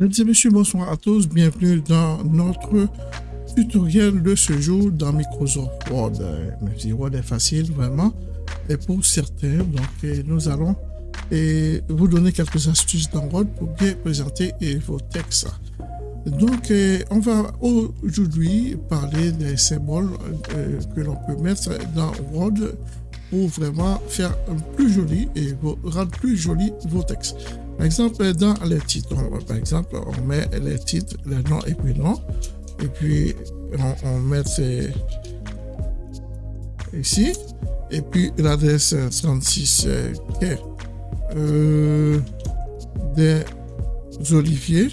Mesdames et messieurs, bonsoir à tous. Bienvenue dans notre tutoriel de ce jour dans Microsoft Word. Si Word est facile, vraiment, et pour certains, donc nous allons vous donner quelques astuces dans Word pour bien présenter vos textes. Donc, on va aujourd'hui parler des symboles que l'on peut mettre dans Word pour vraiment faire plus joli et rendre plus joli vos textes. Par exemple, dans les titres, par exemple, on met les titres, les noms et puis non, et puis on, met ici, et puis l'adresse 36 est euh, des oliviers,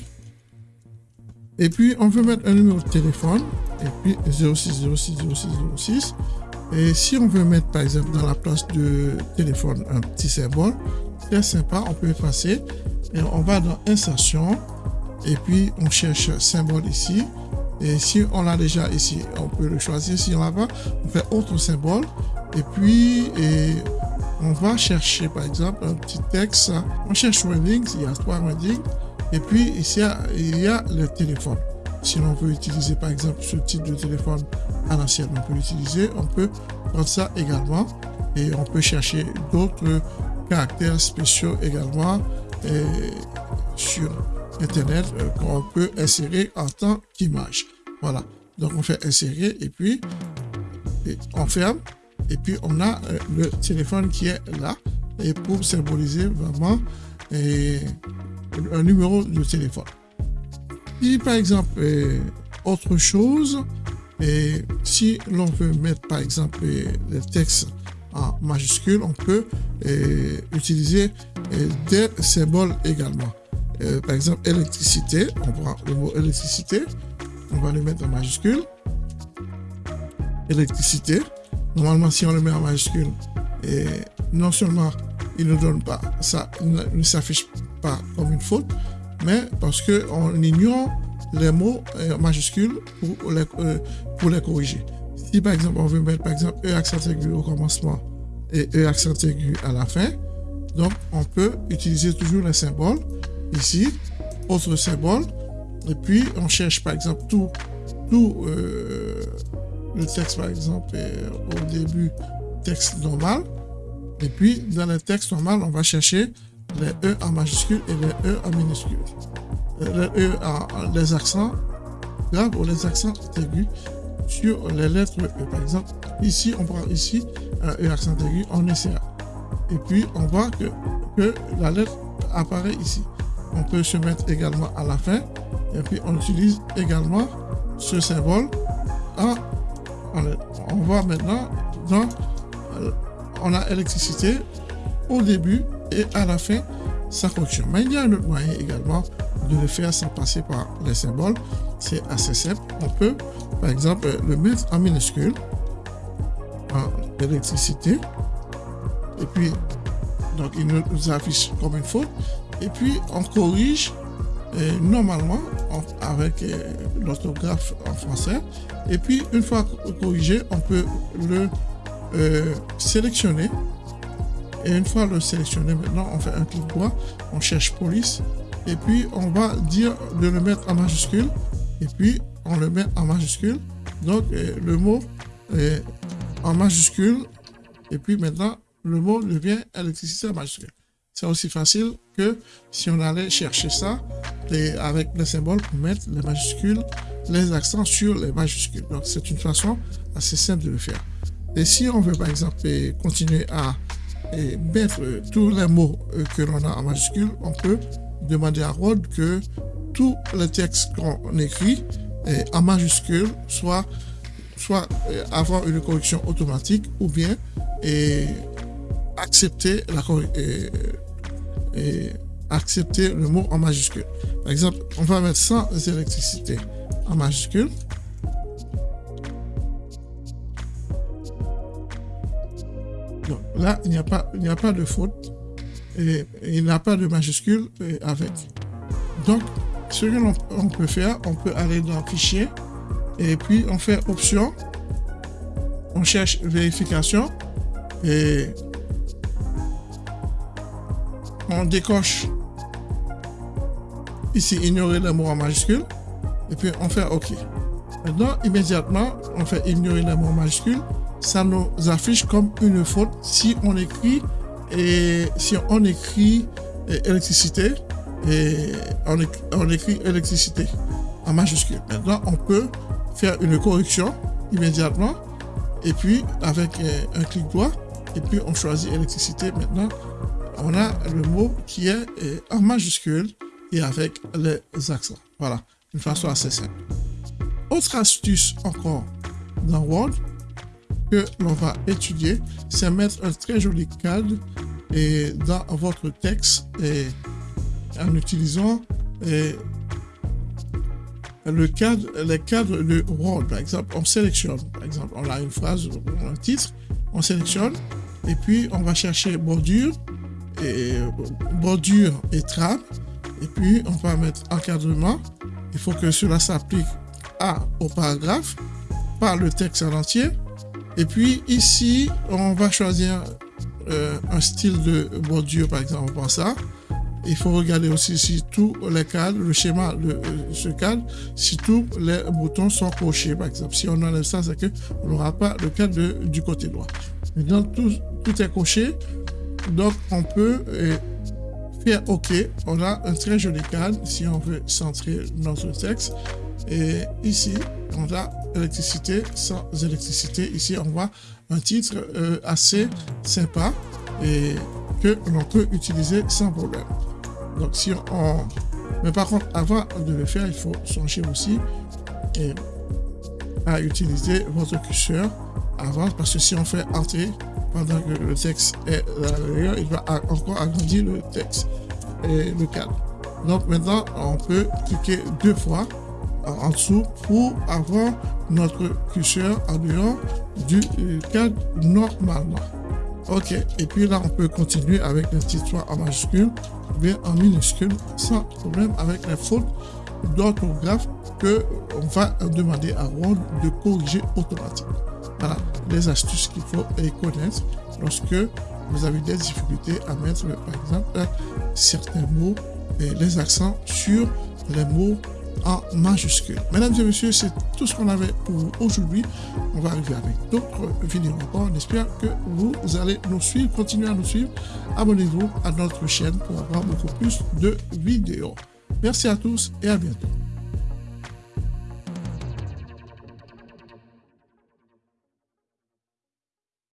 et puis on veut mettre un numéro de téléphone, et puis 06 06 06 06, et si on veut mettre par exemple dans la place de téléphone un petit symbole, très sympa, on peut effacer et on va dans insertion et puis on cherche symbole ici et si on l'a déjà ici, on peut le choisir. Si on l'a pas, on fait autre symbole et puis on va chercher par exemple un petit texte. On cherche Wendings, il y a trois Wendings et puis ici il y a le téléphone. Si l'on veut utiliser par exemple ce type de téléphone à l'ancienne, on peut l'utiliser. On peut prendre ça également et on peut chercher d'autres caractères spéciaux également sur Internet euh, qu'on peut insérer en tant qu'image. Voilà. Donc on fait insérer et puis on ferme et puis on a euh, le téléphone qui est là et pour symboliser vraiment un numéro de téléphone. Si par exemple, euh, autre chose, et si l'on veut mettre par exemple le texte en majuscule, on peut euh, utiliser euh, des symboles également. par exemple, électricité, on prend le mot électricité, on va le mettre en majuscule. Électricité. Normalement, si on le met en majuscule, et non seulement il ne donne pas, ça ne s'affiche pas comme une faute, mais parce qu'on ignore les mots euh, majuscules pour les, euh, pour les corriger. Si par exemple on veut mettre par exemple E accent aigu au commencement et E accent aigu à la fin, donc on peut utiliser toujours les symboles ici, autre symbole, et puis on cherche par exemple tout, tout euh, le texte par exemple au début texte normal, et puis dans le texte normal on va chercher les E en majuscule et les E en minuscule. Les E en les accents graves ou les accents aigus sur les lettres E. Par exemple, ici, on prend ici un E accent aigu, on essaie. Et puis, on voit que, la lettre apparaît ici. On peut se mettre également à la fin. Et puis, on utilise également ce symbole. On voit maintenant, dans, on a électricité au début et à la fin sa fonction. Mais il y a un autre moyen également de le faire sans passer par les symboles. C'est assez simple. On peut, par exemple, le mettre en minuscule, en électricité, et puis, donc il nous affiche comme une faute, et puis on corrige normalement avec euh, l'orthographe en français, et puis une fois corrigé, on peut le euh, sélectionner et une fois le sélectionné, maintenant, on fait un clic droit, on cherche police, et puis on va dire de le mettre en majuscule, et puis on le met en majuscule. Donc, euh, le mot est en majuscule, et puis maintenant, le mot devient électricité en majuscule. C'est aussi facile que si on allait chercher ça avec les symboles pour mettre les majuscules, les accents sur les majuscules. Donc, c'est une façon assez simple de le faire. Et si on veut, par exemple, continuer à et mettre tous les mots euh, que l'on a en majuscule, on peut demander à Rod que tous les textes qu'on écrit en majuscule soit, soit euh, avoir une correction automatique ou bien et accepter, la, accepter le mot en majuscule. Par exemple, on va mettre sans électricité en majuscule. là, il n'y a, pas, il a pas de faute il n'y a pas de majuscule avec. Donc, ce que l'on peut faire, on peut aller dans Fichier et puis on fait Option, on cherche Vérification et on décoche ici, ignorer les mots en majuscule. Et puis, on fait OK. Maintenant, immédiatement, on fait ignorer les mots en majuscule. Ça nous affiche comme une faute si on écrit et si on écrit électricité et on, on écrit électricité en majuscule. Maintenant, on peut faire une correction immédiatement et puis avec un clic droit et puis on choisit électricité. Maintenant, on a le mot qui est en majuscule et avec les accents. Voilà, une façon assez simple. Autre astuce encore dans Word que l'on va étudier, c'est mettre un très joli cadre et dans votre texte en utilisant le cadre, les cadres de Word. Par exemple, on sélectionne. Par exemple, on a une phrase, un titre, on sélectionne et puis on va chercher bordure et bordure et trame et puis on va mettre encadrement. Il faut que cela s'applique à au paragraphe, pas le texte en entier. Et puis ici, on va choisir euh, un style de bordure, par exemple, pour ça. Il faut regarder aussi si tous les cadres, le schéma de euh, ce cadre, si tous les boutons sont cochés, par exemple. Si on enlève ça, c'est qu'on n'aura pas le cadre du côté droit. Maintenant, tout, tout est coché. Donc, on peut euh, faire OK. On a un très joli cadre si on veut centrer notre texte. Et ici, on électricité sans électricité. Ici, on voit un titre euh, assez sympa et que l'on peut utiliser sans problème. Donc, si on... Mais par contre, avant de le faire, il faut songer aussi et à utiliser votre curseur avant parce que si on fait entrer pendant que le texte est à il va encore agrandir le texte et le cadre. Donc maintenant, on peut cliquer deux fois en dessous pour avoir notre curseur en dehors du cadre normalement. Ok, et puis là, on peut continuer avec le titre en majuscule ou bien en minuscule sans problème avec les fautes d'orthographe que on va demander à Word de corriger automatiquement. Voilà les astuces qu'il faut connaître lorsque vous avez des difficultés à mettre, par exemple, certains mots et les accents sur les mots en majuscule. Mesdames et messieurs, c'est tout ce qu'on avait pour vous aujourd'hui. On va arriver avec d'autres vidéos encore. On espère que vous allez nous suivre, continuez à nous suivre. Abonnez-vous à notre chaîne pour avoir beaucoup plus de vidéos. Merci à tous et à bientôt.